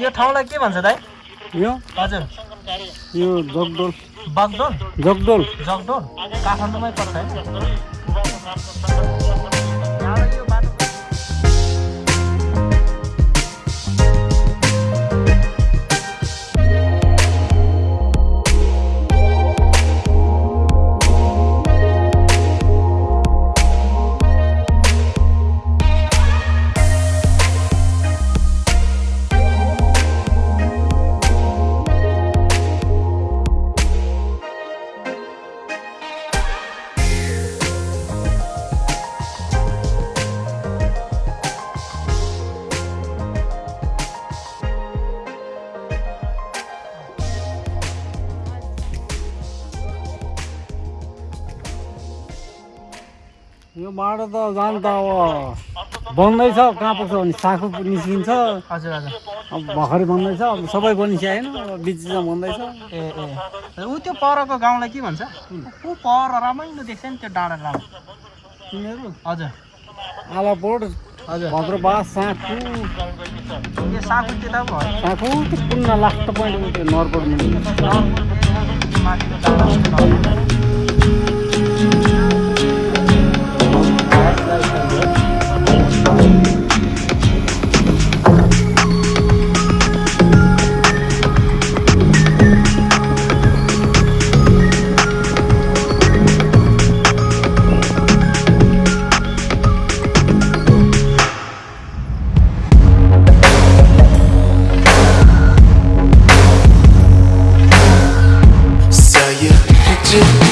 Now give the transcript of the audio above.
यो ठाउँलाई के भन्छ दाइ? यो? हजुर। यो जगडोल बागडोल? जगडोल जगडोल काठमाडौँमै पर्छ है। यो बाटो त जान त अब। बन्दैछ कहाँ पुग्छ भने साखु निस्किन्छ। हजुर हजुर। अब भर्खरै बन्दैछ अब सबै बनिसकेन बिचमा बन्दैछ। ए ए। ऊ त्यो परको गाउँलाई के भन्छ? ऊ पर रमाइलो देख्छ नि त्यो डाँडा डाँडा तिनीहरू? हजुर। आलापोट हजुर। भद्रबास साँखु। यो साखु त्यता भयो? साँखु पुण्य लास्ट पोइन्ट नरपोट माथिको डाँडा। to